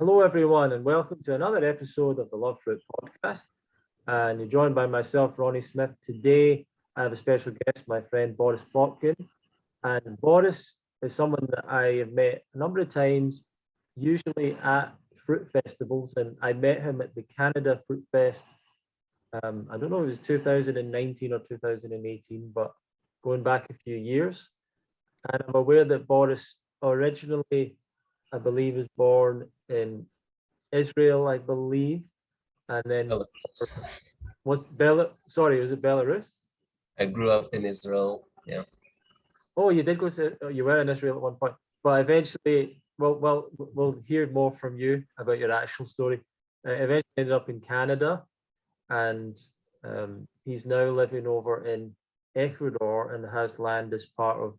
Hello, everyone, and welcome to another episode of the Love Fruit podcast. And you're joined by myself, Ronnie Smith. Today, I have a special guest, my friend Boris Plotkin. And Boris is someone that I have met a number of times, usually at fruit festivals. And I met him at the Canada Fruit Fest. Um, I don't know if it was 2019 or 2018, but going back a few years. And I'm aware that Boris originally, I believe, was born in Israel, I believe, and then was Bel sorry, was it Belarus? I grew up in Israel. Yeah. Oh, you did go to oh, you were in Israel at one point, but eventually, well, well, we'll hear more from you about your actual story. Uh, eventually, ended up in Canada, and um, he's now living over in Ecuador and has land as part of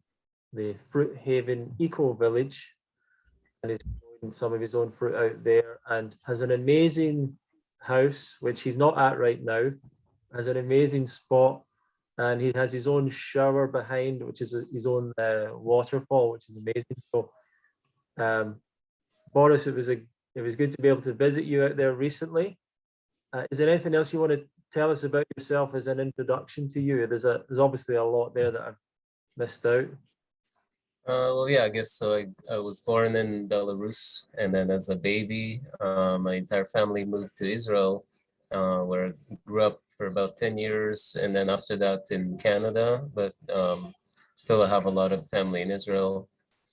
the Fruit Haven Eco Village, and he's growing some of his own fruit out there, and has an amazing house, which he's not at right now, has an amazing spot, and he has his own shower behind, which is his own uh, waterfall, which is amazing. So, um, Boris, it was a it was good to be able to visit you out there recently. Uh, is there anything else you want to tell us about yourself as an introduction to you? There's a there's obviously a lot there that I've missed out. Uh, well, yeah, I guess so. I, I was born in Belarus, and then as a baby, uh, my entire family moved to Israel, uh, where I grew up for about 10 years, and then after that in Canada, but um, still I have a lot of family in Israel.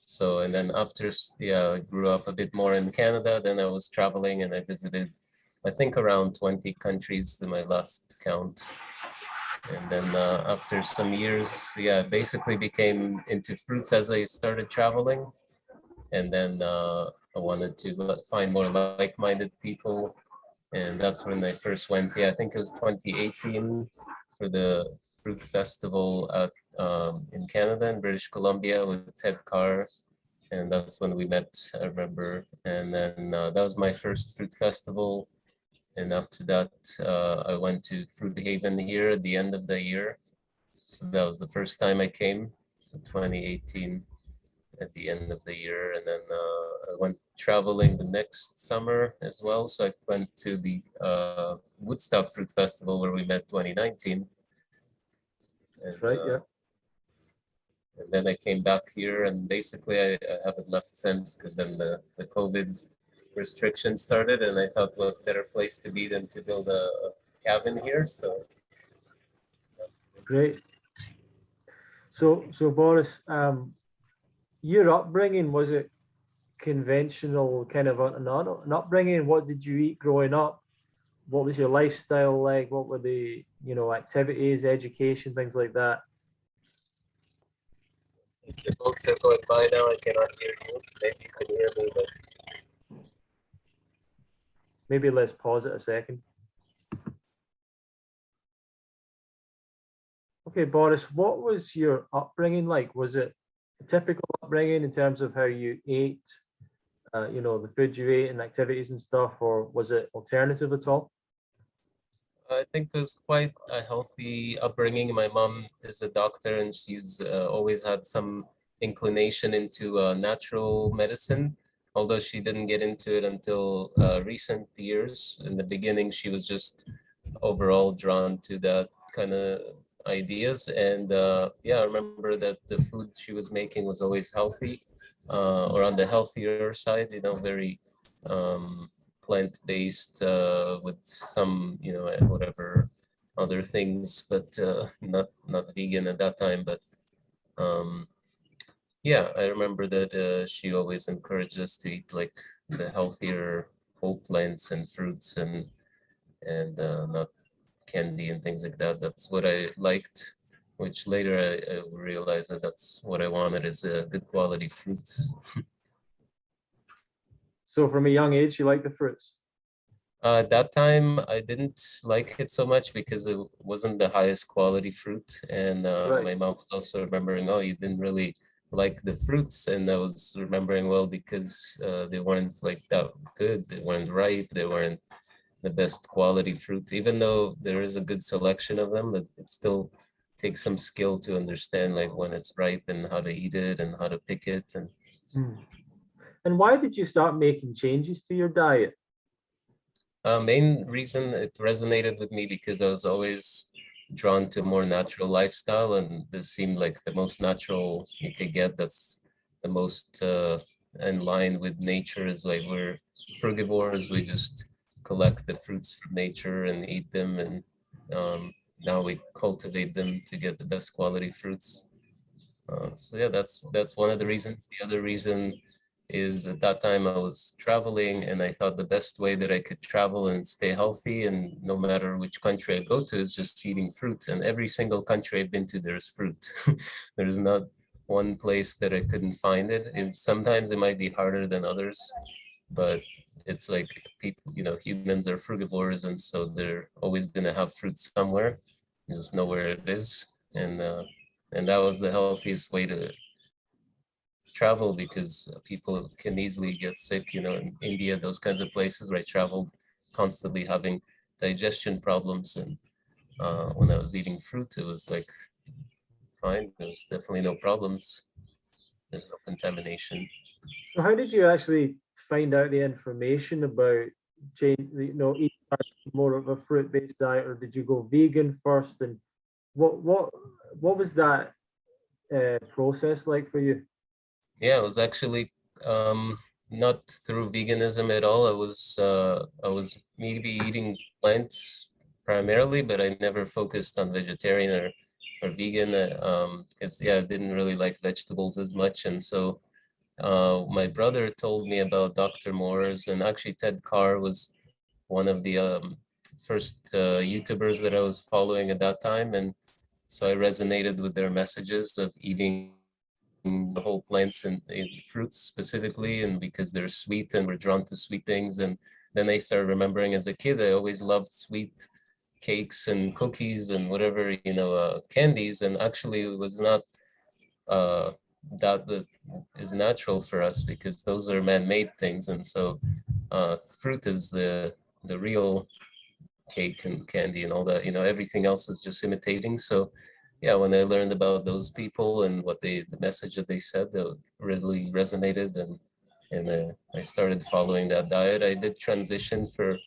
So, and then after, yeah, I grew up a bit more in Canada, then I was traveling and I visited, I think around 20 countries in my last count. And then uh, after some years, yeah, basically became into fruits as I started traveling. And then uh, I wanted to find more like-minded people. And that's when I first went, yeah, I think it was 2018 for the fruit festival at, um, in Canada, in British Columbia with Ted Carr. And that's when we met, I remember. And then uh, that was my first fruit festival and after that, uh, I went to Fruit Haven here at the end of the year. So that was the first time I came. So 2018 at the end of the year. And then uh, I went traveling the next summer as well. So I went to the uh, Woodstock Fruit Festival where we met 2019. And, right, yeah. Uh, and then I came back here and basically I, I haven't left since because then the, the COVID restrictions started and I thought what better place to be than to build a, cabin here so. Great. So so Boris um your upbringing was it conventional kind of an, an upbringing? What did you eat growing up? What was your lifestyle like? What were the you know activities education things like that? The boats are going by now i cannot hear you. Maybe you can hear me but Maybe let's pause it a second. Okay, Boris, what was your upbringing like? Was it a typical upbringing in terms of how you ate, uh, you know, the food you ate and activities and stuff, or was it alternative at all? I think it was quite a healthy upbringing. My mom is a doctor and she's uh, always had some inclination into uh, natural medicine although she didn't get into it until uh, recent years. In the beginning, she was just overall drawn to that kind of ideas. And uh, yeah, I remember that the food she was making was always healthy uh, or on the healthier side, you know, very um, plant-based uh, with some, you know, whatever other things, but uh, not, not vegan at that time, but um, yeah, I remember that uh, she always encouraged us to eat like the healthier whole plants and fruits and and uh, not candy and things like that. That's what I liked, which later I, I realized that that's what I wanted is uh, good quality fruits. so from a young age, you like the fruits? Uh, at that time, I didn't like it so much because it wasn't the highest quality fruit. And uh, right. my mom was also remembering, oh, you didn't really like the fruits and I was remembering well because uh, they weren't like that good they weren't ripe they weren't the best quality fruits, even though there is a good selection of them but it still takes some skill to understand like when it's ripe and how to eat it and how to pick it and mm. And why did you start making changes to your diet? Uh, main reason it resonated with me because I was always drawn to more natural lifestyle and this seemed like the most natural you could get. That's the most uh, in line with nature is like we're frugivores. We just collect the fruits from nature and eat them. And um, now we cultivate them to get the best quality fruits. Uh, so yeah, that's that's one of the reasons. The other reason is at that time I was traveling and I thought the best way that I could travel and stay healthy and no matter which country I go to is just eating fruit and every single country I've been to there's fruit. there's not one place that I couldn't find it. it. Sometimes it might be harder than others, but it's like people, you know, humans are frugivores and so they're always gonna have fruit somewhere. You just know where it is. And uh, and that was the healthiest way to travel because people can easily get sick, you know, in India, those kinds of places where I traveled constantly having digestion problems. And uh, when I was eating fruit, it was like fine. There was definitely no problems. There's no contamination. So how did you actually find out the information about change, you know, eating more of a fruit-based diet, or did you go vegan first? And what what what was that uh, process like for you? Yeah, it was actually um, not through veganism at all. I was uh, I was maybe eating plants primarily, but I never focused on vegetarian or or vegan because um, yeah, I didn't really like vegetables as much, and so uh, my brother told me about Dr. Morse, and actually Ted Carr was one of the um, first uh, YouTubers that I was following at that time, and so I resonated with their messages of eating the whole plants and, and, fruits specifically and because they're sweet and we're drawn to sweet things and then I started remembering as a kid I always loved sweet cakes and cookies and whatever you know uh, candies and actually it was not uh, that that is natural for us because those are man-made things and so uh, fruit is the the real cake and candy and all that you know everything else is just imitating so yeah, when I learned about those people and what they, the message that they said, that really resonated and and uh, I started following that diet. I did transition for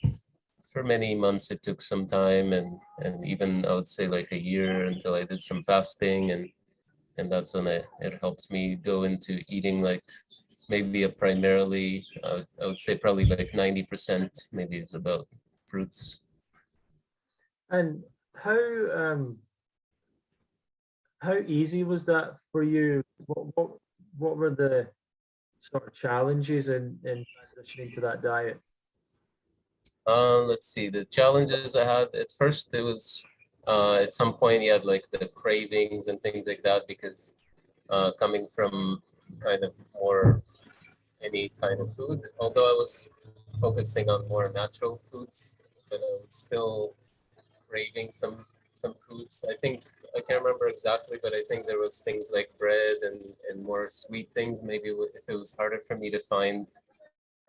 for many months. It took some time and and even I would say like a year until I did some fasting and and that's when I, it helped me go into eating like maybe a primarily uh, I would say probably like 90 percent maybe it's about fruits. And how um how easy was that for you? What what what were the sort of challenges in in transitioning to that diet? Uh, let's see. The challenges I had at first, it was uh, at some point you had like the cravings and things like that because uh, coming from kind of more any kind of food, although I was focusing on more natural foods, but I was still craving some some foods. I think I can't remember exactly, but I think there was things like bread and, and more sweet things. Maybe if it was harder for me to find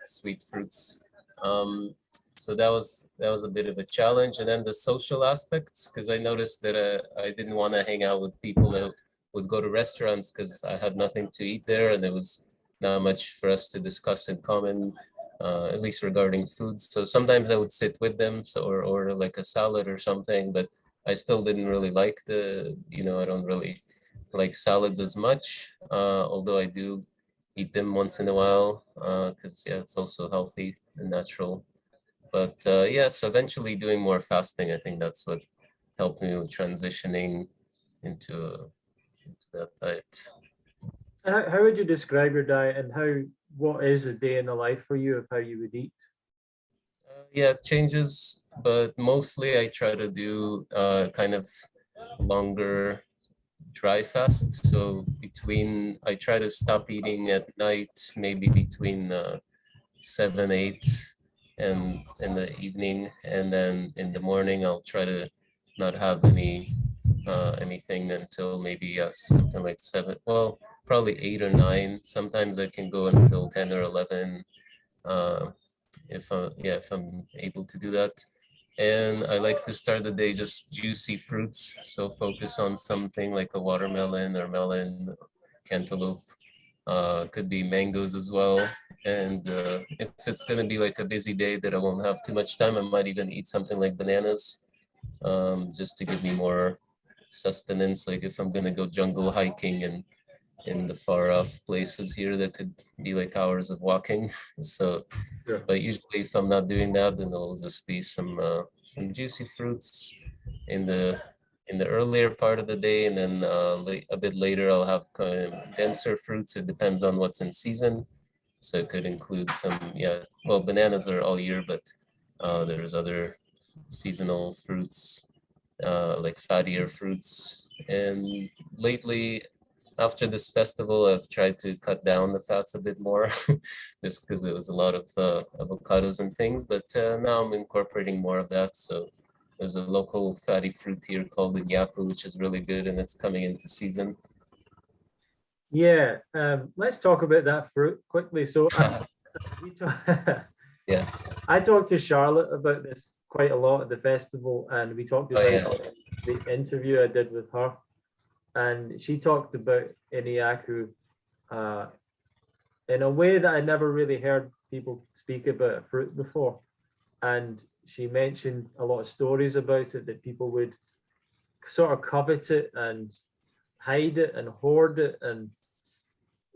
sweet fruits. Um, so that was that was a bit of a challenge. And then the social aspects, because I noticed that uh, I didn't want to hang out with people that would go to restaurants because I had nothing to eat there and there was not much for us to discuss in common, uh, at least regarding food. So sometimes I would sit with them so, or order like a salad or something, but I still didn't really like the, you know, I don't really like salads as much, uh, although I do eat them once in a while because, uh, yeah, it's also healthy and natural. But uh, yeah, so eventually doing more fasting, I think that's what helped me with transitioning into, into that diet. How, how would you describe your diet and how, what is a day in the life for you of how you would eat? Uh, yeah, it changes but mostly I try to do uh, kind of longer dry fast. So between, I try to stop eating at night, maybe between uh, seven, eight, and in the evening, and then in the morning I'll try to not have any uh, anything until maybe uh, something like seven. Well, probably eight or nine. Sometimes I can go until ten or eleven. Uh, if I, yeah, if I'm able to do that and I like to start the day just juicy fruits. So focus on something like a watermelon or melon, cantaloupe. Uh, could be mangoes as well. And uh, if it's gonna be like a busy day that I won't have too much time, I might even eat something like bananas, um, just to give me more sustenance. Like if I'm gonna go jungle hiking and in the far off places here that could be like hours of walking. So, Sure. but usually if I'm not doing that, then it'll just be some uh, some juicy fruits in the in the earlier part of the day, and then uh, late, a bit later I'll have kind of denser fruits. It depends on what's in season. So it could include some, yeah, well, bananas are all year, but uh, there's other seasonal fruits, uh, like fattier fruits. And lately, after this festival, I've tried to cut down the fats a bit more, just because it was a lot of uh, avocados and things. But uh, now I'm incorporating more of that. So there's a local fatty fruit here called the yapu, which is really good, and it's coming into season. Yeah, um, let's talk about that fruit quickly. So uh, Yeah. I talked to Charlotte about this quite a lot at the festival, and we talked Oh, about yeah. the interview I did with her, and she talked about Iniaku uh, in a way that I never really heard people speak about fruit before. And she mentioned a lot of stories about it that people would sort of covet it and hide it and hoard it and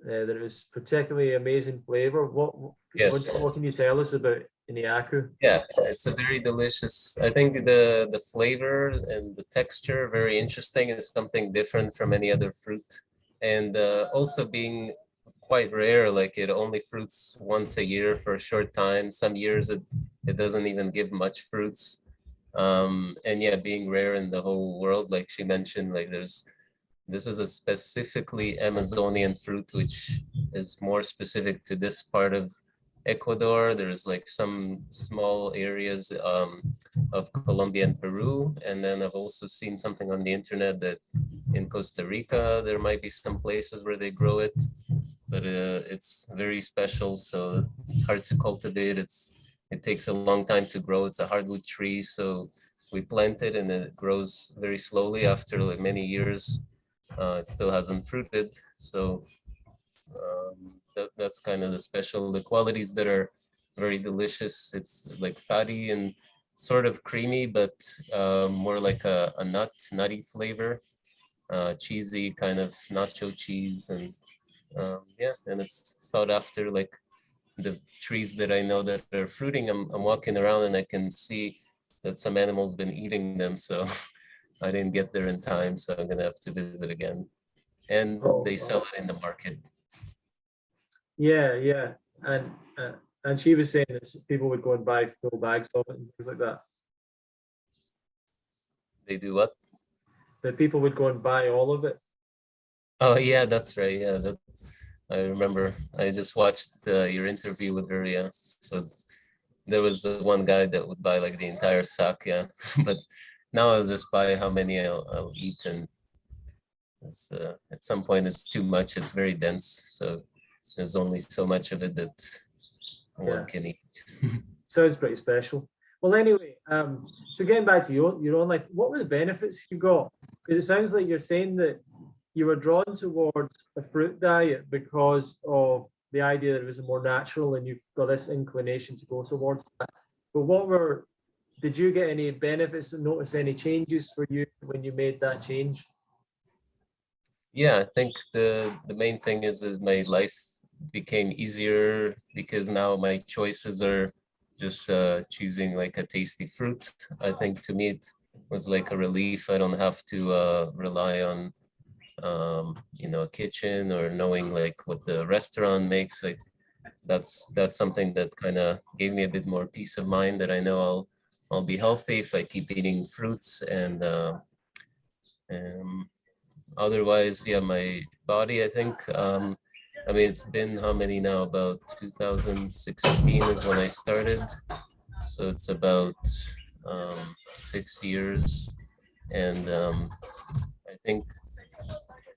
uh, that it was particularly amazing flavor. What, what, Yes. what can you tell us about Iniaku? Yeah, it's a very delicious. I think the the flavor and the texture very interesting. It's something different from any other fruit, and uh, also being quite rare. Like it only fruits once a year for a short time. Some years it it doesn't even give much fruits. Um, and yeah, being rare in the whole world, like she mentioned, like there's this is a specifically Amazonian fruit, which is more specific to this part of Ecuador. There's like some small areas um, of Colombia and Peru. And then I've also seen something on the internet that in Costa Rica, there might be some places where they grow it, but uh, it's very special. So it's hard to cultivate. It's It takes a long time to grow. It's a hardwood tree. So we plant it and it grows very slowly after like many years. Uh, it still hasn't fruited. So um, that, that's kind of the special, the qualities that are very delicious. It's like fatty and sort of creamy, but uh, more like a, a nut, nutty flavor, uh, cheesy kind of nacho cheese. And um, yeah, and it's sought after like the trees that I know that are fruiting. I'm, I'm walking around and I can see that some animals been eating them. So I didn't get there in time. So I'm gonna have to visit again. And they sell it in the market. Yeah, yeah, and uh, and she was saying that people would go and buy full bags of it and things like that. They do what? That people would go and buy all of it. Oh yeah, that's right. Yeah, that I remember. I just watched uh, your interview with her. Yeah, so there was the one guy that would buy like the entire sack. Yeah, but now I'll just buy how many I'll, I'll eat, and uh, at some point it's too much. It's very dense, so there's only so much of it that Yeah. one can eat. Sounds pretty special. Well, anyway, um, so getting back to your your own life, what were the benefits you got? Because it sounds like you're saying that you were drawn towards a fruit diet because of the idea that it was more natural and you've got this inclination to go towards that. But what were did you get any benefits and notice any changes for you when you made that change? Yeah, I think the the main thing is that my life became easier because now my choices are just uh, choosing like a tasty fruit. I think to me it was like a relief. I don't have to uh, rely on um, you know a kitchen or knowing like what the restaurant makes. Like that's that's something that kind of gave me a bit more peace of mind that I know I'll I'll be healthy if I keep eating fruits and uh, um, otherwise, yeah, my body, I think, um, I mean, it's been how many now? About 2016 is when I started. So it's about um, six years. And um, I think,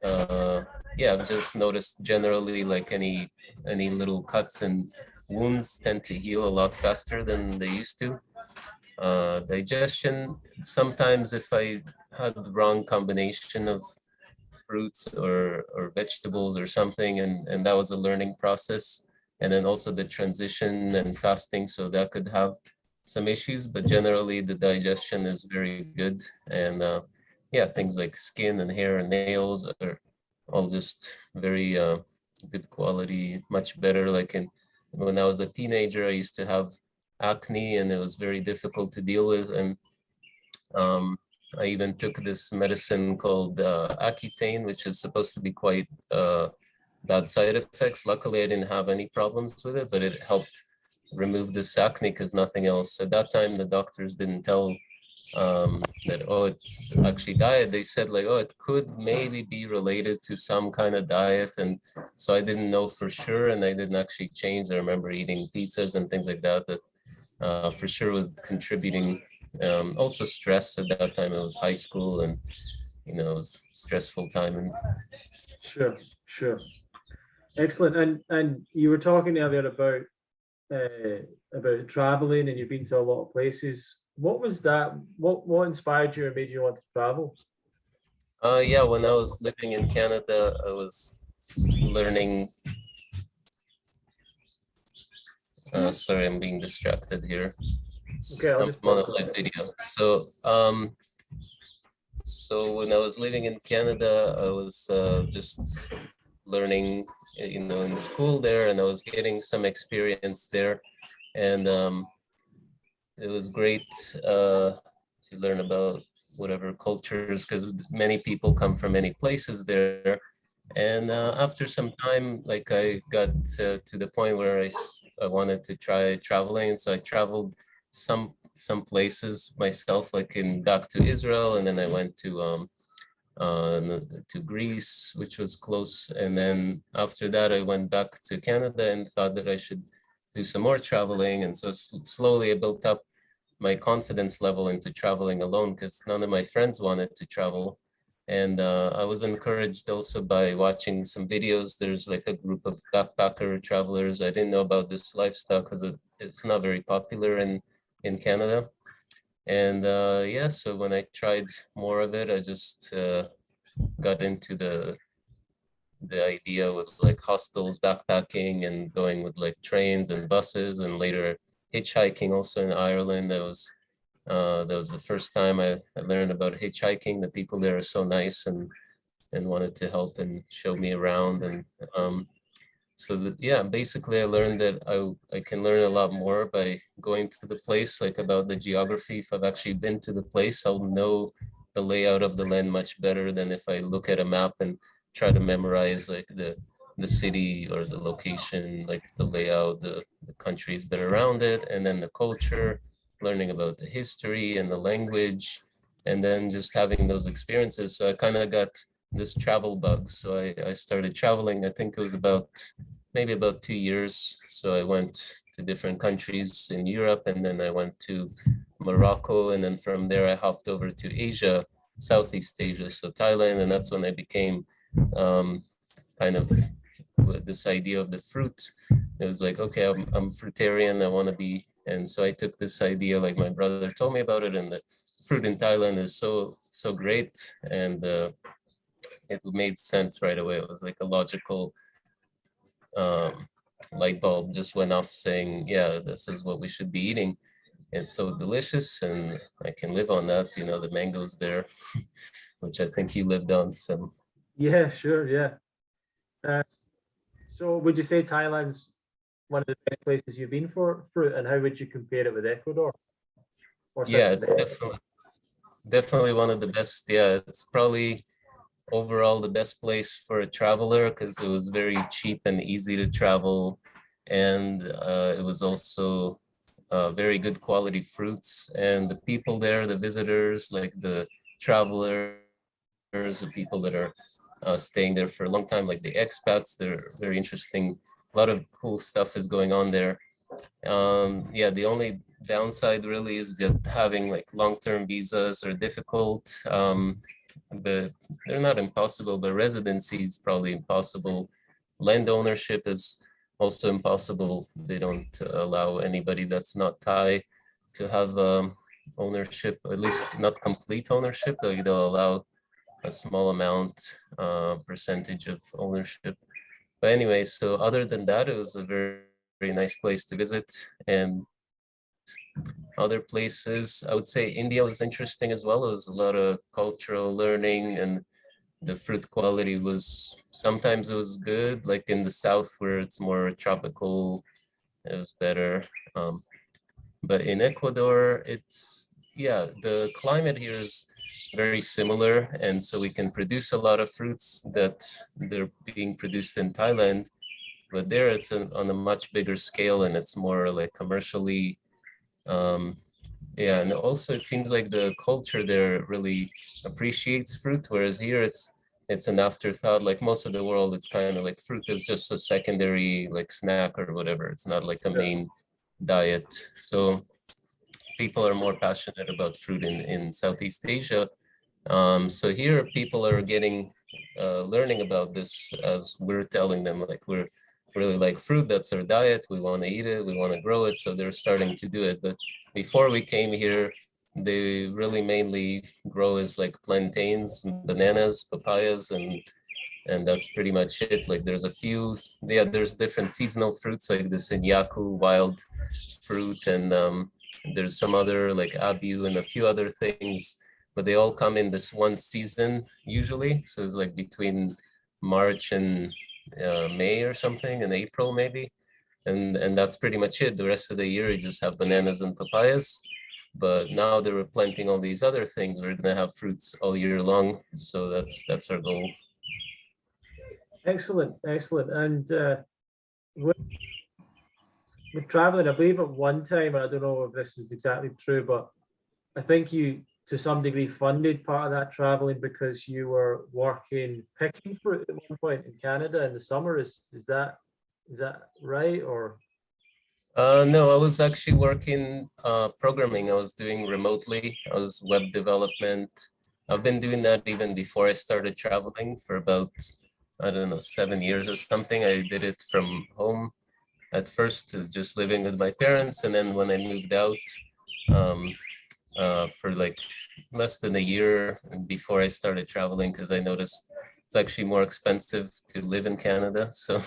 uh, yeah, I've just noticed generally like any any little cuts and wounds tend to heal a lot faster than they used to. Uh, digestion, sometimes if I had the wrong combination of fruits or, or vegetables or something, and, and that was a learning process. and then also the transition and fasting. So that could have some issues, but generally the digestion is very good. And uh, yeah, things like skin and hair and nails are all just very uh, good quality, much better. Like in when I was a teenager, I used to have acne and it was very difficult to deal with. And um, I even took this medicine called uh, Accutane, which is supposed to be quite uh, bad side effects. Luckily, I didn't have any problems with it, but it helped remove this acne because nothing else. At that time, the doctors didn't tell um, that, oh, it's actually diet. They said like, oh, it could maybe be related to some kind of diet. And so I didn't know for sure. And I didn't actually change. I remember eating pizzas and things like that, that uh, for sure was contributing. Um, also stress at that time, it was high school and, you know, it was stressful time. And Sure, sure. Excellent. And and you were talking earlier about uh, about traveling and you've been to a lot of places. What was that? What what inspired you and made you want to travel? Uh, yeah, when I was living in Canada, I was learning. Uh, sorry, I'm being distracted here. Okay, I'll just on a pause it. live video. So, um, so when I was living in Canada, I was uh, just learning, you know, in school there, and I was getting some experience there, and um, it was great uh, to learn about whatever cultures, because many people come from many places there. And uh, after some time, like I got uh, to the point where I, I wanted to try traveling, so I traveled some some places myself, like in back to Israel, and then I went to um, uh, to Greece, which was close. And then after that, I went back to Canada and thought that I should do some more traveling. And so slowly I built up my confidence level into traveling alone because none of my friends wanted to travel. And uh, I was encouraged also by watching some videos. There's like a group of backpacker travelers. I didn't know about this lifestyle because it's not very popular in, in Canada. And uh, yeah, so when I tried more of it, I just uh, got into the the idea with like hostels, backpacking, and going with like trains and buses, and later hitchhiking. Also in Ireland, that was uh, that was the first time I, I learned about hitchhiking. The people there are so nice and and wanted to help and show me around and um, so yeah basically i learned that i i can learn a lot more by going to the place like about the geography if i've actually been to the place i'll know the layout of the land much better than if i look at a map and try to memorize like the the city or the location like the layout the, the countries that are around it and then the culture learning about the history and the language and then just having those experiences so i kind of got this travel bug. So I, I started traveling, I think it was about maybe about two years. So I went to different countries in Europe and then I went to Morocco. And then from there I hopped over to Asia, Southeast Asia, so Thailand. And that's when I became um, kind of this idea of the fruit. It was like, okay, I'm, I'm fruitarian, I want to be. And so I took this idea, like my brother told me about it, and the fruit in Thailand is so, so great. And uh, it made sense right away. It was like a logical um, light bulb just went off saying, yeah, this is what we should be eating. It's so delicious and I can live on that, you know, the mangoes there, which I think you lived on some. Yeah, sure, yeah. Uh, so would you say Thailand's one of the best places you've been for fruit and how would you compare it with Ecuador? Or Yeah, it's definitely, definitely one of the best. Yeah, it's probably overall the best place for a traveler because it was very cheap and easy to travel. And uh, it was also uh, very good quality fruits and the people there, the visitors, like the travelers, the people that are uh, staying there for a long time, like the expats, they're very interesting. A lot of cool stuff is going on there. Um, yeah, the only downside really is that having like long-term visas are difficult. Um, but they're not impossible, but residency is probably impossible. Land ownership is also impossible. They don't allow anybody that's not Thai to have um, ownership, at least not complete ownership. They'll they'll allow a small amount, uh, percentage of ownership. But anyway, so other than that, it was a very, very nice place to visit. And other places, I would say India was interesting as well. It was a lot of cultural learning and the fruit quality was, sometimes it was good, like in the south where it's more tropical, it was better. Um, but in Ecuador, it's, yeah, the climate here is very similar. And so we can produce a lot of fruits that they're being produced in Thailand. But there it's an, on a much bigger scale and it's more like commercially um, yeah, and also it seems like the culture there really appreciates fruit, whereas here it's it's an afterthought. Like most of the world, it's kind of like fruit is just a secondary like snack or whatever. It's not like a main diet. So people are more passionate about fruit in in Southeast Asia. Um, so here people are getting uh, learning about this as we're telling them like we're really like fruit. That's our diet. We want to eat it. We want to grow it. So they're starting to do it. But before we came here, they really mainly grow as like plantains, bananas, papayas, and and that's pretty much it. Like there's a few, yeah, there's different seasonal fruits like this in Yaku wild fruit, and um, there's some other like abu and a few other things, but they all come in this one season usually. So it's like between March and uh, May or something in April maybe. And, and that's pretty much it. The rest of the year, you just have bananas and papayas. But now they were planting all these other things. We're gonna have fruits all year long. So that's that's our goal. Excellent, excellent. And uh, traveling, I believe at one time, and I don't know if this is exactly true, but I think you to some degree funded part of that traveling because you were working picking fruit at one point in Canada in the summer. Is is that is that right or? Uh, no, I was actually working uh, programming. I was doing remotely. I was web development. I've been doing that even before I started traveling for about I don't know seven years or something. I did it from home at first, just living with my parents, and then when I moved out. Um, uh, for like less than a year before I started traveling because I noticed it's actually more expensive to live in Canada. So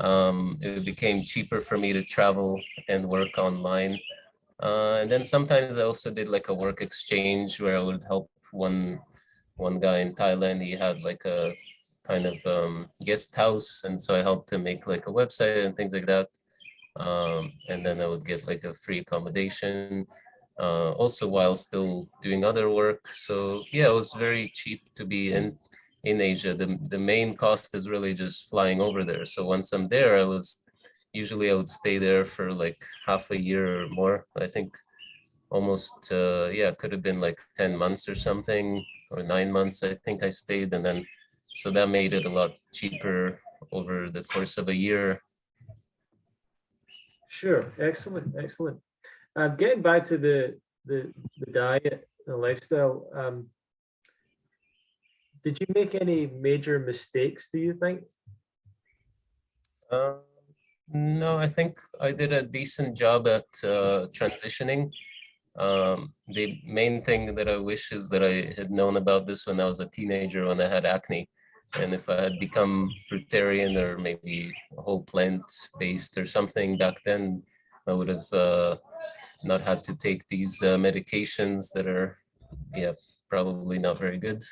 um, it became cheaper for me to travel and work online. Uh, and then sometimes I also did like a work exchange where I would help one one guy in Thailand. He had like a kind of um, guest house, and so I helped him make like a website and things like that. Um, and then I would get like a free accommodation uh, also while still doing other work. So yeah, it was very cheap to be in in Asia. The, the main cost is really just flying over there. So once I'm there, I was usually I would stay there for like half a year or more. I think almost uh, yeah, could have been like 10 months or something or nine months. I think I stayed and then so that made it a lot cheaper over the course of a year. Sure, excellent, excellent. Um, getting back to the, the, the diet, the lifestyle, um, did you make any major mistakes, do you think? Uh, no, I think I did a decent job at uh, transitioning. Um, the main thing that I wish is that I had known about this when I was a teenager when I had acne. And if I had become fruitarian or maybe whole plant based or something back then, I would have uh, not had to take these uh, medications that are, yeah, probably not very good.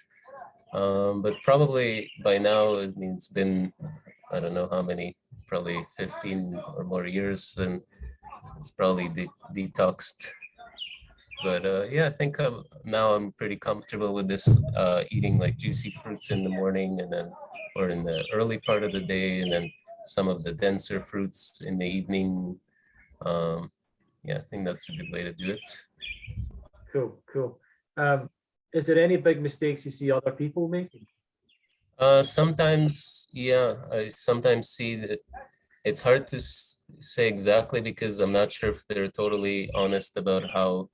Um, but probably by now, I mean, it's been, I don't know how many, probably 15 or more years, and it's probably de detoxed. But uh, yeah, I think I'm, now I'm pretty comfortable with this, uh, eating like juicy fruits in the morning and then, or in the early part of the day, and then some of the denser fruits in the evening. Um, yeah, I think that's a good way to do it. Cool, cool. Um, is there any big mistakes you see other people making? Uh, sometimes, yeah, I sometimes see that it's hard to say exactly because I'm not sure if they're totally honest about how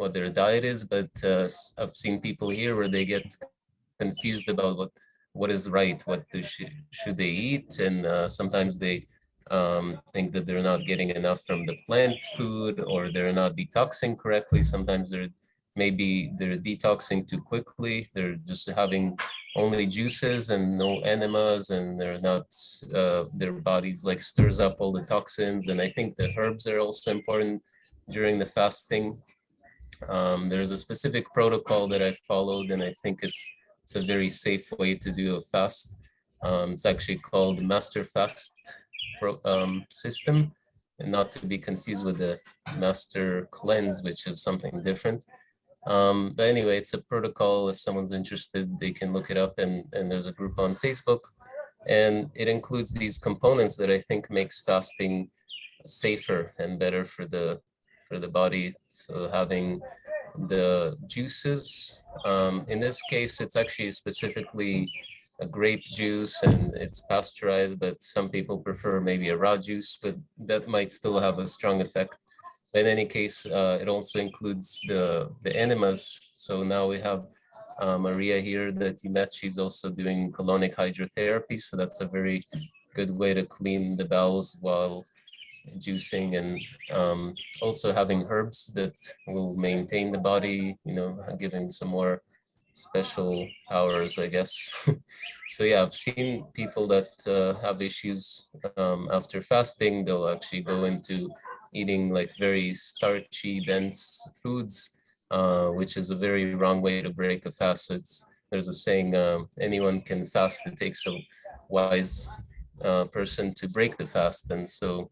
what their diet is, but uh, I've seen people here where they get confused about what what is right, what should, should they eat, and uh, sometimes they um, think that they're not getting enough from the plant food or they're not detoxing correctly. Sometimes they're maybe they're detoxing too quickly. They're just having only juices and no enemas and they're not uh, their bodies like stirs up all the toxins and i think the herbs are also important during the fasting um, there's a specific protocol that i followed and i think it's it's a very safe way to do a fast um, it's actually called master fast pro, um, system and not to be confused with the master cleanse which is something different um, but anyway, it's a protocol. If someone's interested, they can look it up and, and there's a group on Facebook. And it includes these components that I think makes fasting safer and better for the for the body. So having the juices, um, in this case, it's actually specifically a grape juice and it's pasteurized, but some people prefer maybe a raw juice, but that might still have a strong effect in any case, uh, it also includes the, the enemas. So now we have uh, Maria here that you met. She's also doing colonic hydrotherapy. So that's a very good way to clean the bowels while juicing and um, also having herbs that will maintain the body, you know, giving some more special powers, I guess. so yeah, I've seen people that uh, have issues um, after fasting, they'll actually go into eating like very starchy, dense foods, uh, which is a very wrong way to break a fast. So there's a saying, um, anyone can fast, it takes a wise uh, person to break the fast. And so,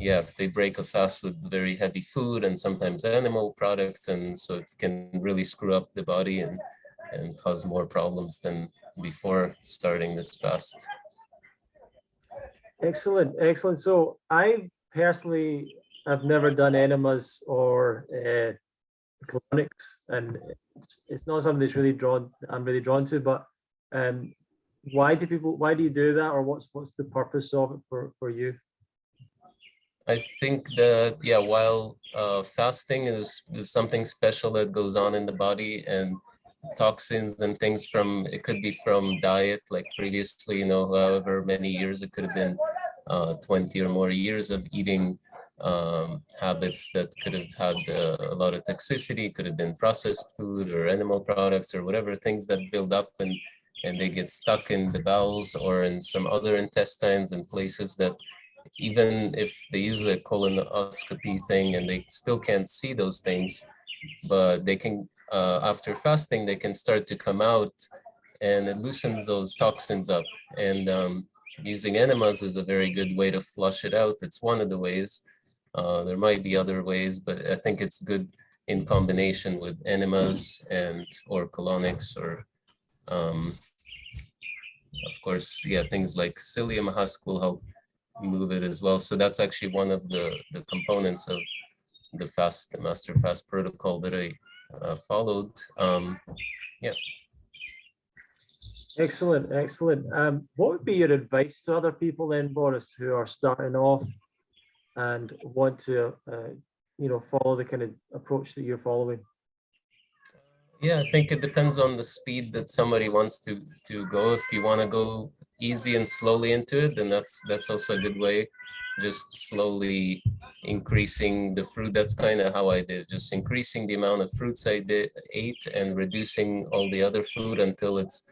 yeah, they break a fast with very heavy food and sometimes animal products, and so it can really screw up the body and, and cause more problems than before starting this fast. Excellent, excellent. So I personally I've never done enemas or uh, colonics, and it's, it's not something that's really drawn. I'm really drawn to. But um, why do people? Why do you do that, or what's what's the purpose of it for for you? I think that yeah, while uh, fasting is, is something special that goes on in the body, and toxins and things from it could be from diet, like previously, you know, however many years it could have been uh, 20 or more years of eating um, habits that could have had uh, a lot of toxicity, could have been processed food or animal products or whatever, things that build up and, and they get stuck in the bowels or in some other intestines and places that even if they use a colonoscopy thing and they still can't see those things, but they can, uh, after fasting, they can start to come out and it loosens those toxins up. And um, using enemas is a very good way to flush it out. It's one of the ways. Uh, there might be other ways, but I think it's good in combination with enemas and or colonics or um, of course, yeah, things like psyllium husk will help move it as well. So that's actually one of the, the components of the fast, the master fast protocol that I uh, followed. Um, yeah. Excellent, excellent. Um, what would be your advice to other people then, Boris, who are starting off and want to, uh, you know, follow the kind of approach that you're following? Yeah, I think it depends on the speed that somebody wants to to go. If you want to go easy and slowly into it, then that's that's also a good way. Just slowly increasing the fruit. That's kind of how I did. Just increasing the amount of fruits I did ate and reducing all the other food until it's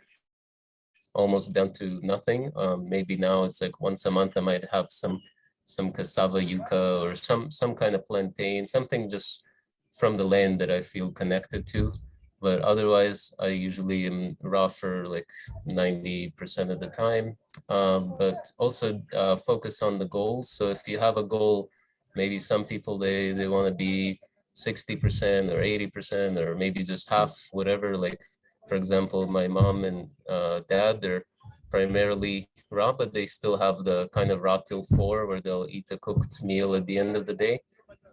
almost down to nothing. Um, maybe now it's like once a month I might have some some cassava yuca or some some kind of plantain, something just from the land that I feel connected to. But otherwise, I usually am raw for like 90% of the time. Um, but also uh, focus on the goals. So if you have a goal, maybe some people, they, they want to be 60% or 80% or maybe just half, whatever. Like, for example, my mom and uh, dad, they're primarily raw, but they still have the kind of raw till four where they'll eat a cooked meal at the end of the day.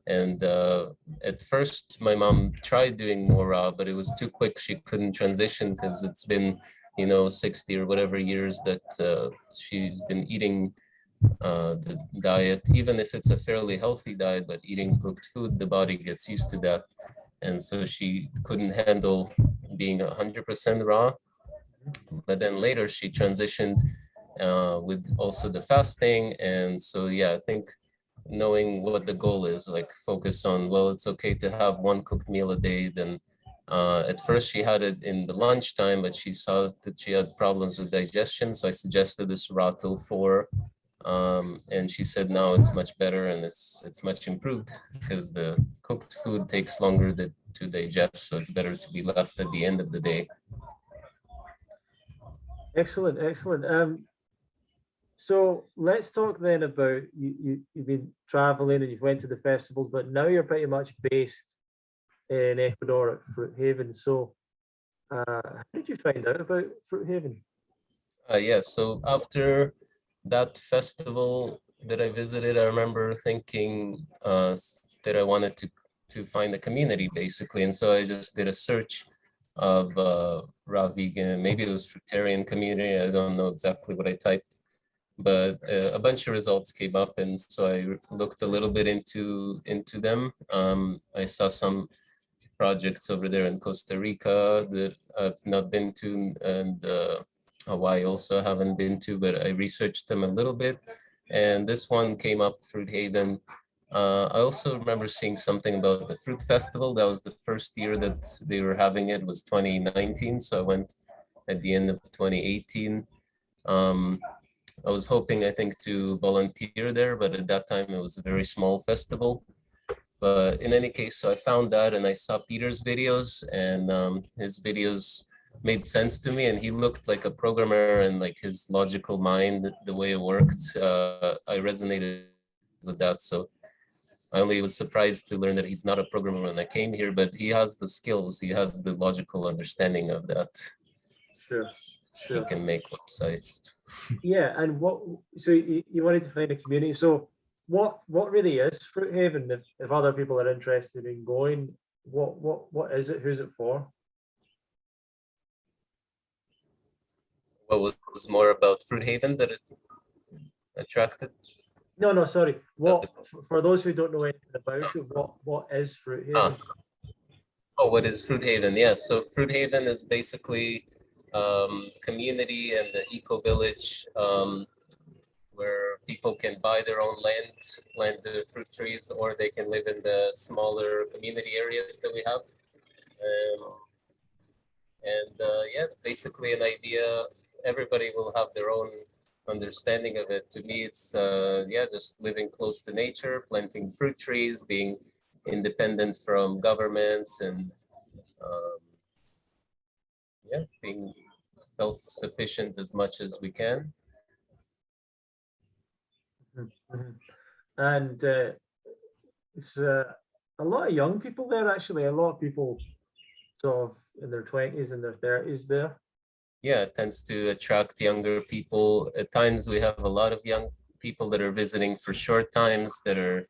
And uh, at first, my mom tried doing more raw, but it was too quick. She couldn't transition because it's been, you know, 60 or whatever years that uh, she's been eating uh, the diet, even if it's a fairly healthy diet, but eating cooked food, the body gets used to that. And so she couldn't handle being 100% raw. But then later she transitioned uh, with also the fasting. And so, yeah, I think knowing what the goal is, like focus on, well, it's okay to have one cooked meal a day, then Uh, at first, she had it in the lunchtime, but she saw that she had problems with digestion. So I suggested this raw till 4. Um, and she said, no, it's much better and it's it's much improved because the cooked food takes longer to, to digest. So it's better to be left at the end of the day. Excellent, excellent. Um, so let's talk then about you, you you've been traveling and you've went to the festivals, but now you're pretty much based in Ecuador at Fruit Haven. So uh, how did you find out about Fruit Haven? Uh, yes, so after that festival that I visited, I remember thinking uh, that I wanted to to find a community basically, and so I just did a search of uh, raw vegan, maybe it was fruitarian community, I don't know exactly what I typed, but uh, a bunch of results came up, and so I looked a little bit into into them. Um, I saw some projects over there in Costa Rica that I've not been to, and uh, Hawaii also haven't been to, but I researched them a little bit. And this one came up, Fruit Haven. Uh, I also remember seeing something about the Fruit Festival. That was the first year that they were having it was 2019. So I went at the end of 2018. Um, I was hoping, I think, to volunteer there, but at that time it was a very small festival. But in any case, so I found that and I saw Peter's videos and um, his videos made sense to me and he looked like a programmer and like his logical mind, the way it worked, uh, I resonated with that. So I only was surprised to learn that he's not a programmer when I came here, but he has the skills, he has the logical understanding of that. Sure, Sure. can make websites. Yeah, and what, so you, you wanted to find a community. So what, what really is Fruit Haven? If, if other people are interested in going, what, what, what is it? Who's it for? What was more about Fruit Haven that it attracted? No, no, sorry. What, for- those who don't know anything about it, what, what is Fruit Ah. Haven? Oh, what is Fruit Haven? Yeah, so Fruit Haven is basically um, community and the eco village um, where people can buy their own land, plant the fruit trees, or they can live in the smaller community areas that we have. Um, and uh, yeah, basically an idea. Everybody will have their own understanding of it. To me, it's uh, yeah, just living close to nature, planting fruit trees, being independent from governments and um, yeah, being self-sufficient as much as we can. Mhm, mhm. And uh, it's uh, a lot of young people there, actually, a lot of people sort of in their twenties and their thirties there. Yeah, it tends to attract younger people. At times we have a lot of young people that are visiting for short times that are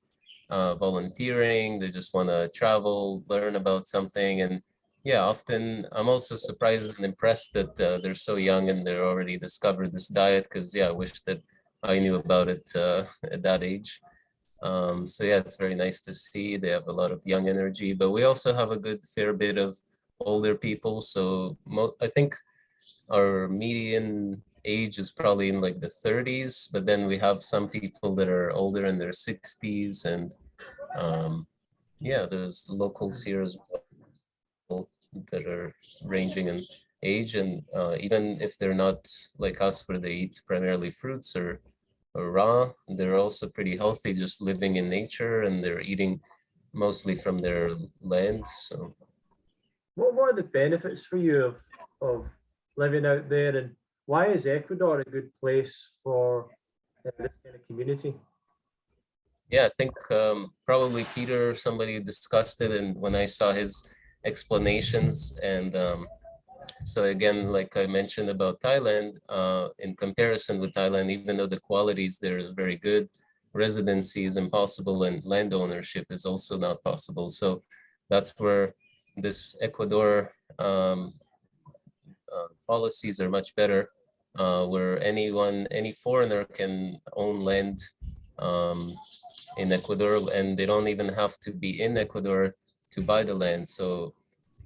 uh, volunteering. They just want to travel, learn about something. And yeah, often I'm also surprised and impressed that uh, they're so young and they're already discovered this diet because yeah, I wish that I knew about it uh, at that age. Um, so yeah, it's very nice to see. They have a lot of young energy, but we also have a good fair bit of older people. So I think our median age is probably in like the 30s, but then we have some people that are older in their 60s and um, yeah, there's locals here as well that are ranging in age and uh, even if they're not like us where they eat primarily fruits or, or raw, they're also pretty healthy just living in nature and they're eating mostly from their land. So What, are the benefits for you of, of living out there and why is Ecuador a good place for uh, this kind of community? Yeah, I think um, probably Peter, or somebody discussed it, and when I saw his explanations, and um, so again, like I mentioned about Thailand, uh, in comparison with Thailand, even though the qualities there is very good, residency is impossible, and land ownership is also not possible. So that's where this Ecuador um, uh, policies are much better, uh, where anyone, any foreigner can own land um, in Ecuador, and they don't even have to be in Ecuador to buy the land. So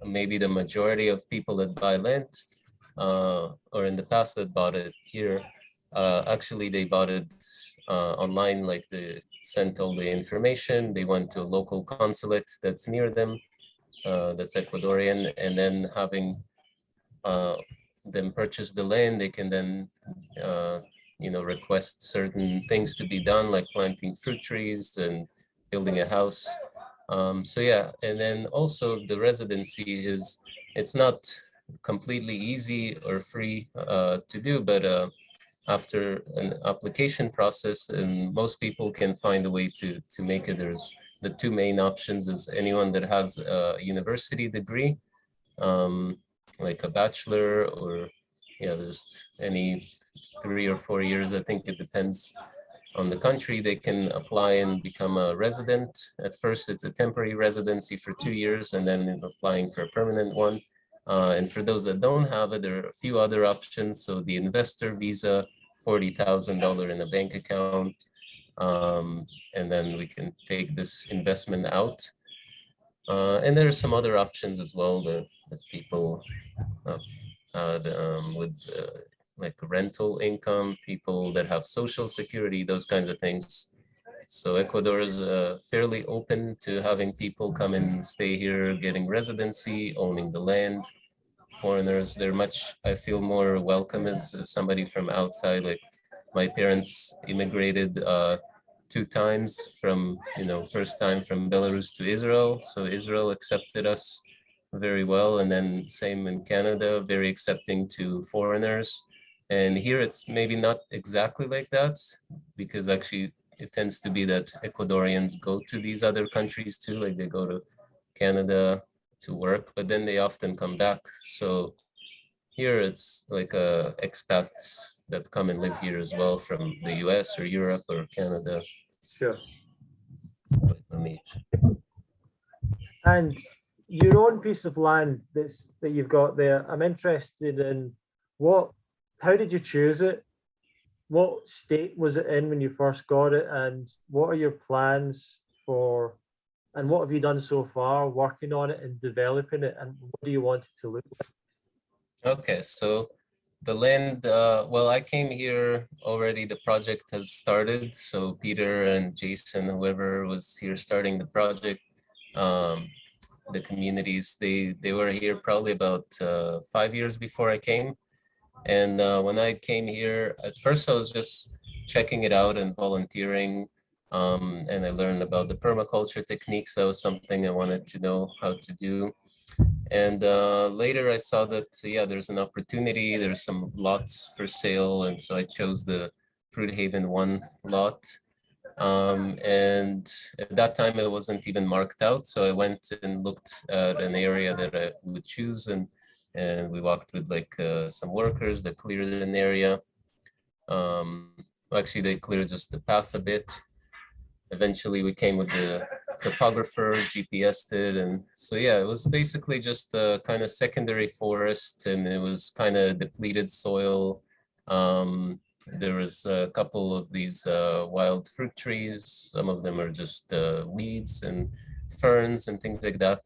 maybe the majority of people that buy land, uh, or in the past that bought it here, uh, actually they bought it uh, online, like they sent all the information. They went to a local consulate that's near them, uh, that's Ecuadorian, and then having uh, them purchase the land, they can then, uh, you know, request certain things to be done, like planting fruit trees and building a house. Um, so yeah, and then also the residency is, it's not completely easy or free uh, to do, but uh, after an application process, and most people can find a way to to make it. There's the two main options is anyone that has a university degree, um, like a bachelor or yeah, there's any three or four years. I think it depends on the country. They can apply and become a resident. At first, it's a temporary residency for two years, and then applying for a permanent one. Uh, and for those that don't have it, there are a few other options. So the investor visa, $40,000 in a bank account. Um, and then we can take this investment out. Uh, and there are some other options as well that, that people uh, the, um, with uh, like rental income, people that have social security, those kinds of things. So Ecuador is uh, fairly open to having people come and stay here, getting residency, owning the land. Foreigners, they're much, I feel more welcome as somebody from outside. Like my parents immigrated uh, two times from, you know, first time from Belarus to Israel. So Israel accepted us very well. And then same in Canada, very accepting to foreigners. And here it's maybe not exactly like that because actually it tends to be that Ecuadorians go to these other countries too, like they go to Canada to work, but then they often come back. So here it's like uh, expats that come and live here as well from the US or Europe or Canada. Sure. Let me And your own piece of land that's that you've got there, I'm interested in what, how did you choose it? What state was it in when you first got it? And what are your plans for, and what have you done so far working on it and developing it? And what do you want it to look like? Okay, so the land, uh, well, I came here already, the project has started. So Peter and Jason, whoever was here starting the project, um, the communities, they, they were here probably about uh, five years before I came. And uh, when I came here, at first I was just checking it out and volunteering. Um, and I learned about the permaculture techniques. That was something I wanted to know how to do. And uh, later I saw that, yeah, there's an opportunity. There's some lots for sale. And so I chose the Fruit Haven one lot. Um, and at that time it wasn't even marked out. So I went and looked at an area that I would choose and and we walked with like uh, some workers that cleared an area. Um, actually, they cleared just the path a bit. Eventually, we came with the topographer, GPS did, and so yeah, it was basically just a kind of secondary forest, and it was kind of depleted soil. Um, there was a couple of these uh, wild fruit trees. Some of them are just uh, weeds and ferns and things like that.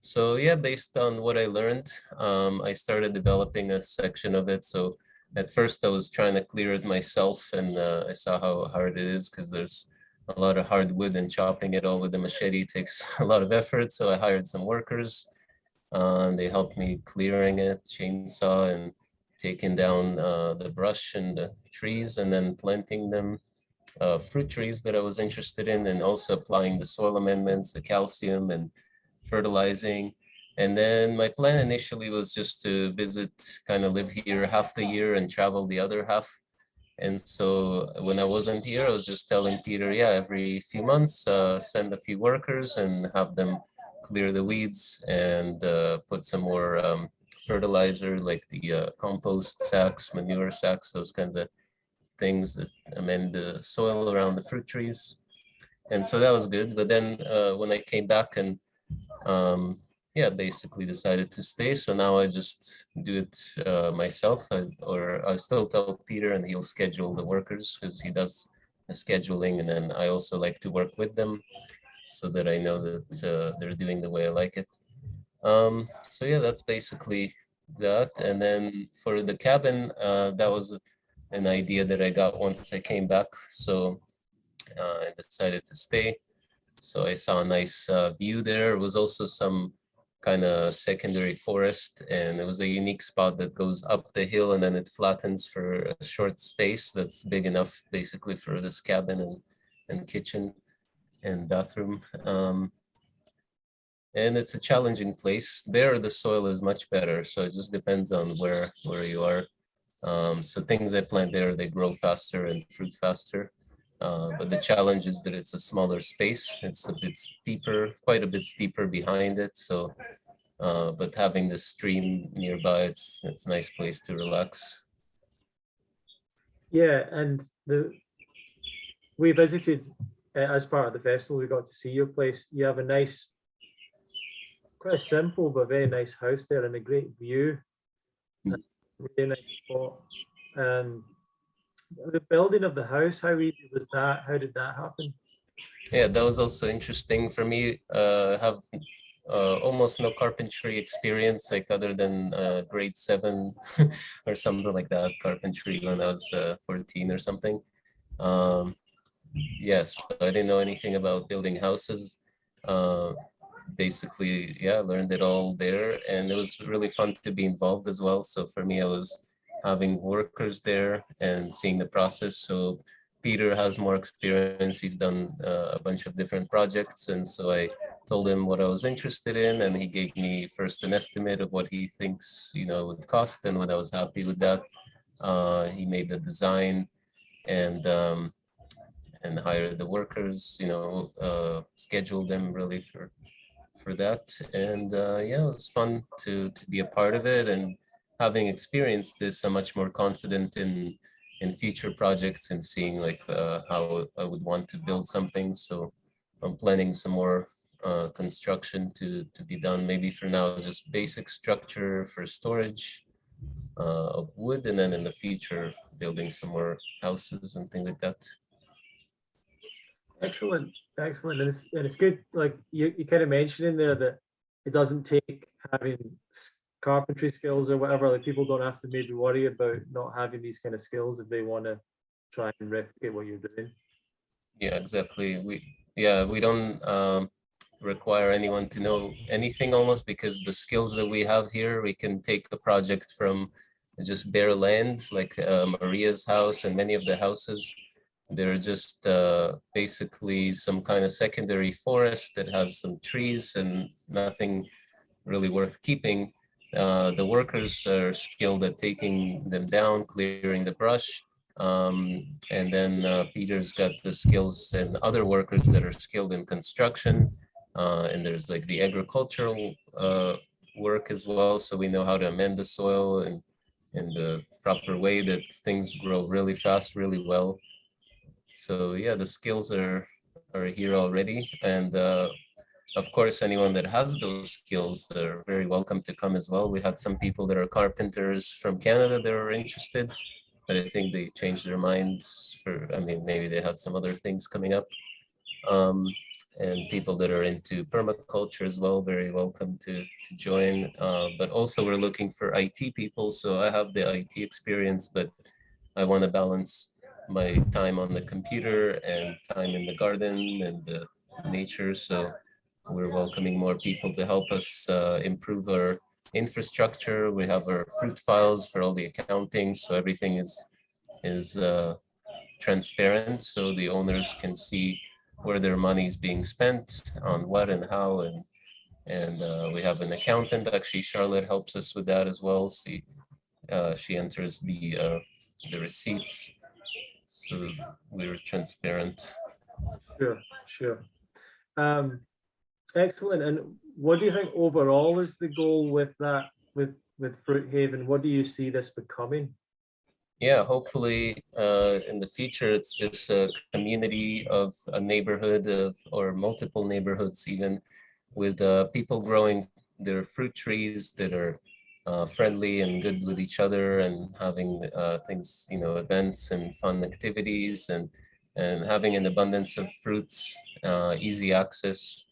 So yeah, based on what I learned, um, I started developing a section of it. So at first I was trying to clear it myself and uh, I saw how hard it is because there's a lot of hardwood and chopping it all with a machete takes a lot of effort. So I hired some workers uh, and they helped me clearing it, chainsaw and taking down uh, the brush and the trees and then planting them uh, fruit trees that I was interested in and also applying the soil amendments, the calcium and fertilizing. And then my plan initially was just to visit, kind of live here half the year and travel the other half. And so when I wasn't here, I was just telling Peter, yeah, every few months, uh, send a few workers and have them clear the weeds and uh, put some more um, fertilizer like the uh, compost sacks, manure sacks, those kinds of things that amend the soil around the fruit trees. And so that was good. But then uh, when I came back and um, yeah, basically decided to stay. So now I just do it uh, myself, I, or I still tell Peter and he'll schedule the workers because he does the scheduling. And then I also like to work with them so that I know that uh, they're doing the way I like it. Um, so yeah, that's basically that. And then for the cabin, uh, that was an idea that I got once I came back. So uh, I decided to stay. So I saw a nice uh, view there. It was also some kind of secondary forest and it was a unique spot that goes up the hill and then it flattens for a short space that's big enough basically for this cabin and, and kitchen and bathroom. Um, and it's a challenging place. There, the soil is much better, so it just depends on where where you are. Um, so things I plant there, they grow faster and fruit faster. Uh, but the challenge is that it's a smaller space. It's a bit steeper, quite a bit steeper behind it. So, uh, but having the stream nearby, it's it's a nice place to relax. Yeah, and the we visited uh, as part of the festival. We got to see your place. You have a nice, quite a simple but very nice house there, and a great view. Mm. Really nice spot. And the building of the house, how easy was that? How did that happen? Yeah, that was also interesting for me. Uh, have uh, almost no carpentry experience, like other than uh, grade seven or something like that, carpentry when I was uh, 14 or something. Um, yes, I didn't know anything about building houses. Uh, basically, yeah, learned it all there, and it was really fun to be involved as well. So for me, I was having workers there and seeing the process. So Peter has more experience. He's done uh, a bunch of different projects. And so I told him what I was interested in and he gave me first an estimate of what he thinks, you know, would cost. And when I was happy with that, uh, he made the design and um, and hired the workers, you know, uh, scheduled them really for for that. And uh, yeah, it was fun to to be a part of it and having experienced this, I'm much more confident in in future projects and seeing like uh, how I would want to build something. So I'm planning some more uh, construction to to be done. Maybe for now, just basic structure for storage uh, of wood, and then in the future, building some more houses and things like that. Excellent, excellent. And it's, and it's good, like you, you kind of mentioned in there that it doesn't take having carpentry skills or whatever, like people don't have to maybe worry about not having these kind of skills if they want to try and replicate what you're doing. Yeah, exactly. We yeah, we don't um, require anyone to know anything almost because the skills that we have here, we can take a project from just bare land like uh, Maria's house and many of the houses. They're just uh, basically some kind of secondary forest that has some trees and nothing really worth keeping. Uh, the workers are skilled at taking them down, clearing the brush, um, and then uh, Peter's got the skills and other workers that are skilled in construction. Uh, and there's like the agricultural uh, work as well. So we know how to amend the soil and in the proper way that things grow really fast, really well. So yeah, the skills are are here already. And uh, of course, anyone that has those skills are very welcome to come as well. We had some people that are carpenters from Canada that are interested but I think they changed their minds for, I mean, maybe they had some other things coming up. Um, and people that are into permaculture as well, very welcome to, to join. Uh, but also we're looking for IT people. So I have the IT experience, but I want to balance my time on the computer and time in the garden and the nature. So we're welcoming more people to help us uh, improve our infrastructure. We have our fruit files for all the accounting, so everything is is uh, transparent, so the owners can see where their money is being spent on what and how. And and uh, we have an accountant. Actually, Charlotte helps us with that as well. She uh, she enters the uh, the receipts, so we're transparent. Sure, sure. Um, excellent. And what do you think overall is the goal with that, with, with Fruit Haven? What do you see this becoming? Yeah, hopefully uh, in the future, it's just a community of a neighborhood of, or multiple neighborhoods even with uh, people growing their fruit trees that are uh, friendly and good with each other and having uh, things, you know, events and fun activities and and having an abundance of fruits, uh, easy access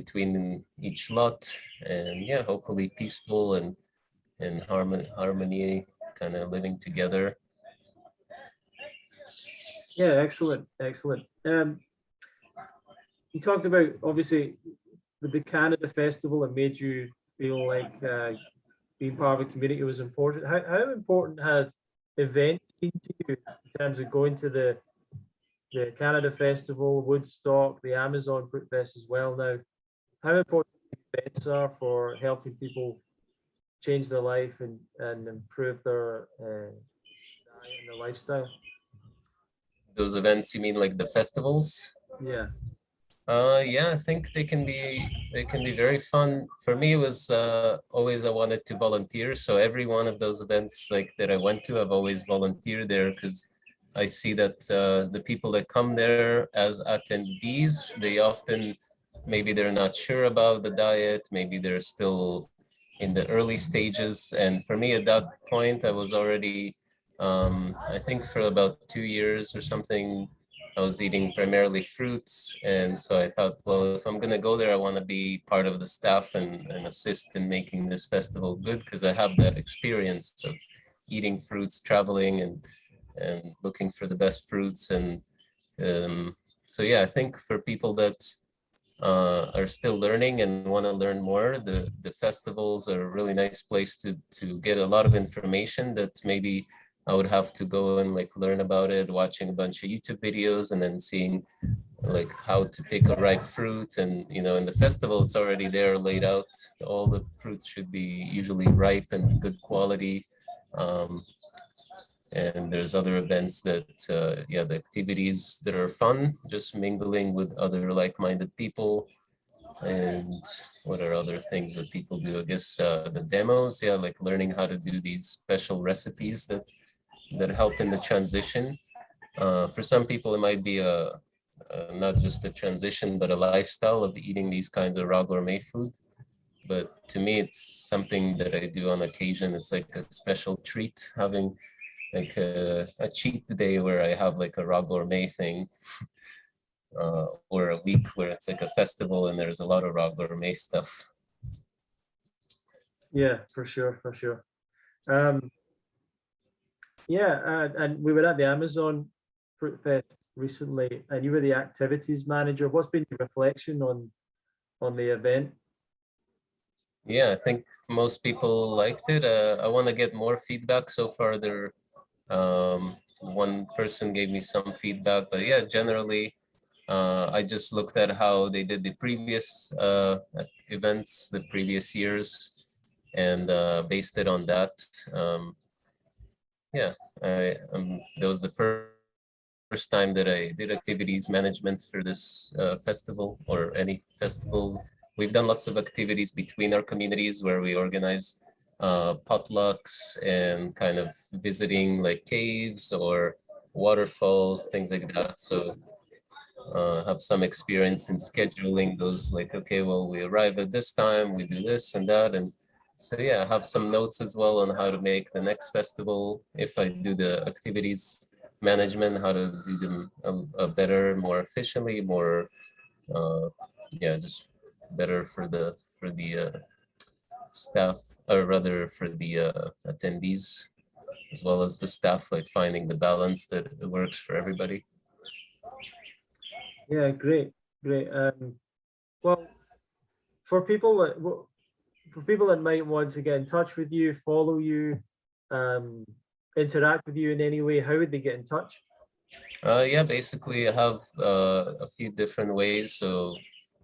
between each lot and yeah, hopefully peaceful and and harmony, harmony kind of living together. Yeah, excellent, excellent. Um, you talked about obviously the Canada Festival, it made you feel like uh, being part of a community was important. How, how important had events been to you in terms of going to the the Canada Festival, Woodstock, the Amazon Fruit Fest as well now? How important events are for helping people change their life and, and improve their uh, diet and their lifestyle? Those events, you mean like the festivals? Yeah. Uh, yeah, I think they can be they can be very fun. For me, it was uh, always I wanted to volunteer. So every one of those events like that I went to, I've always volunteered there because I see that uh, the people that come there as attendees, they often maybe they're not sure about the diet, maybe they're still in the early stages. And for me, at that point, I was already, um, I think, for about two years or something I was eating primarily fruits. And so I thought, well, if I'm gonna go there, I wanna be part of the staff and, and assist in making this festival good because I have that experience of eating fruits, traveling and, and looking for the best fruits. And um, so, yeah, I think for people that uh, are still learning and want to learn more, the, the festivals are a really nice place to, to get a lot of information that maybe I would have to go and like learn about it, watching a bunch of YouTube videos and then seeing like how to pick a ripe fruit. And, you know, in the festival, it's already there laid out. All the fruits should be usually ripe and good quality. Um, and there's other events that, uh, yeah, the activities that are fun, just mingling with other like-minded people. And what are other things that people do? I guess uh, the demos, yeah, like learning how to do these special recipes that that help in the transition. Uh, for some people, it might be a, a, not just a transition, but a lifestyle of eating these kinds of raw gourmet food. But to me, it's something that I do on occasion. It's like a special treat, having like a, a cheat day where I have like a raw gourmet thing. Uh, or a week where it's like a festival and there's a lot of raw gourmet stuff. Yeah, for sure, for sure. Um, yeah, and, and we were at the Amazon Fruit Fest recently, and you were the activities manager. What's been your reflection on on the event? Yeah, I think most people liked it. Uh, I want to get more feedback. So far, there, um, one person gave me some feedback, but yeah, generally, uh, I just looked at how they did the previous uh, events, the previous years, and uh, based it on that. Um, yeah, I, um, that was the first first time that I did activities management for this uh, festival or any festival. We've done lots of activities between our communities where we organize uh, potlucks and kind of visiting like caves or waterfalls, things like that. So uh, have some experience in scheduling those like, okay, well, we arrive at this time, we do this and that. And so yeah, I have some notes as well on how to make the next festival if I do the activities management, how to do them a, a better, more efficiently, more uh, yeah, just better for the for the uh, staff or rather for the uh, attendees as well as the staff, like finding the balance that works for everybody. Yeah, great, great. Um, well, for people that for people that might want to get in touch with you, follow you, um, interact with you in any way, how would they get in touch? Uh, yeah, basically I have uh, a few different ways. So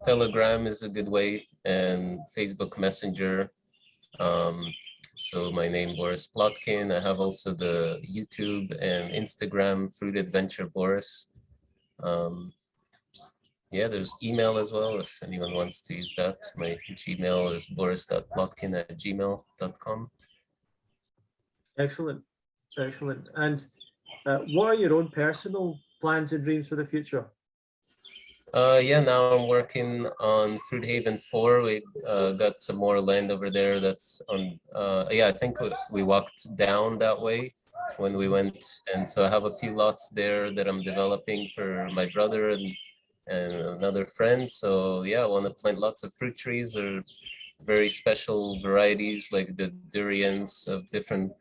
Telegram is a good way and Facebook Messenger. Um, so my name Boris Plotkin. I have also the YouTube and Instagram Fruit Adventure Boris. Um, yeah, there's email as well if anyone wants to use that. My Gmail is boris.plotkin at gmail.com. Excellent, excellent. And uh, what are your own personal plans and dreams for the future? Uh, yeah, now I'm working on Fruit Haven 4. We uh, got some more land over there that's on, uh, yeah, I think we walked down that way when we went. And so I have a few lots there that I'm developing for my brother and and another friend. So yeah, I want to plant lots of fruit trees or very special varieties like the durians of different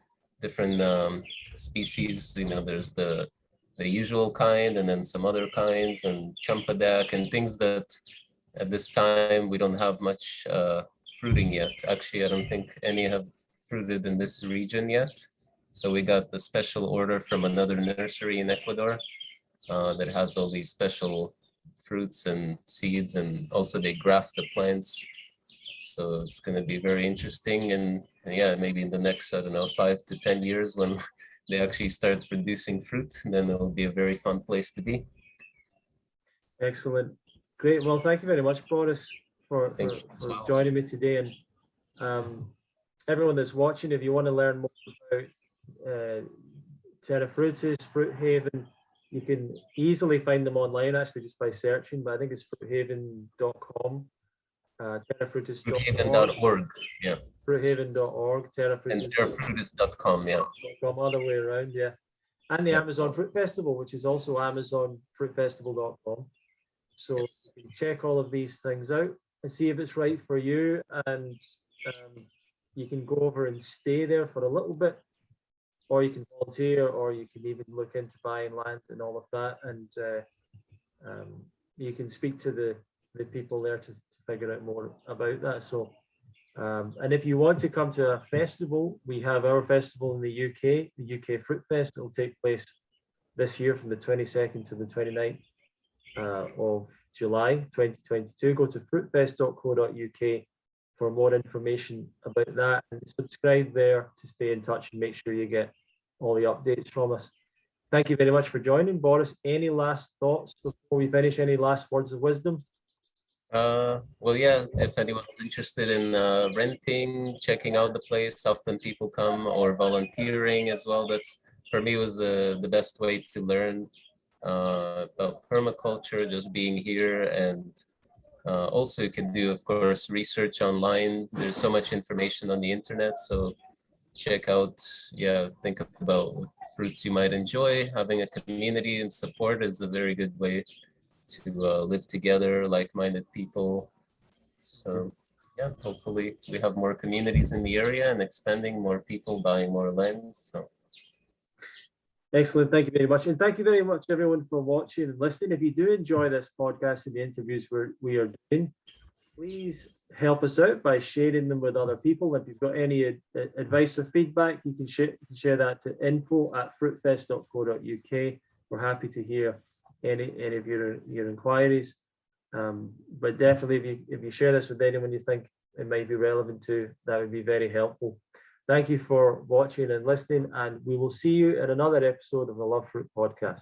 different um, species. You know, there's the the usual kind and then some other kinds and champadak and things that at this time we don't have much uh, fruiting yet. Actually, I don't think any have fruited in this region yet. So we got the special order from another nursery in Ecuador uh, that has all these special fruits and seeds and also they graft the plants. So it's going to be very interesting and, and yeah, maybe in the next, I don't know, five to 10 years when they actually start producing fruit, then it will be a very fun place to be. Excellent. Great. Well, thank you very much, Boris, for, for, for well. joining me today. And um, everyone that's watching, if you want to learn more about uh, Terra Fruitis, Fruit Haven, you can easily find them online actually just by searching, but I think it's fruithaven.com. Uh, terrafruitis.org, yeah, fruithaven.org, and terrafruitis.com, terrafruitis.com, yeah. other way around, yeah. And the Amazon Fruit Festival, which is also amazonfruitfestival.com. So Yes. check all of these things out and see if it's right for you and um, you can go over and stay there for a little bit or you can volunteer or you can even look into buying land and all of that and uh, um, you can speak to the the people there to figure out more about that so um, and if you want to come to a festival we have our festival in the UK the UK Fruit Fest it will take place this year from the 22nd to the 29th uh, of July 2022. Go to fruitfest.co.uk for more information about that and subscribe there to stay in touch and make sure you get all the updates from us. Thank you very much for joining. Boris, any last thoughts before we finish? Any last words of wisdom? Uh, well, yeah, if anyone's interested in uh, renting, checking out the place, often people come or volunteering as well. That's for me was the, the best way to learn uh, about permaculture, just being here. And uh, also you can do, of course, research online. There's so much information on the internet. So check out, yeah, think about what fruits you might enjoy. Having a community and support is a very good way to uh, live together, like-minded people. So yeah, hopefully we have more communities in the area and expanding more people buying more land. So Excellent. Thank you very much. And thank you very much, everyone, for watching and listening. If you do enjoy this podcast and the interviews we're, we are doing, please help us out by sharing them with other people. If you've got any ad- ad- advice or feedback, you can share, share that to info at fruitfest.co.uk. We're happy to hear any, any of your, your inquiries. Um, but definitely, if you, if you share this with anyone you think it might be relevant to, that would be very helpful. Thank you for watching and listening, and we will see you in another episode of the Love Fruit podcast.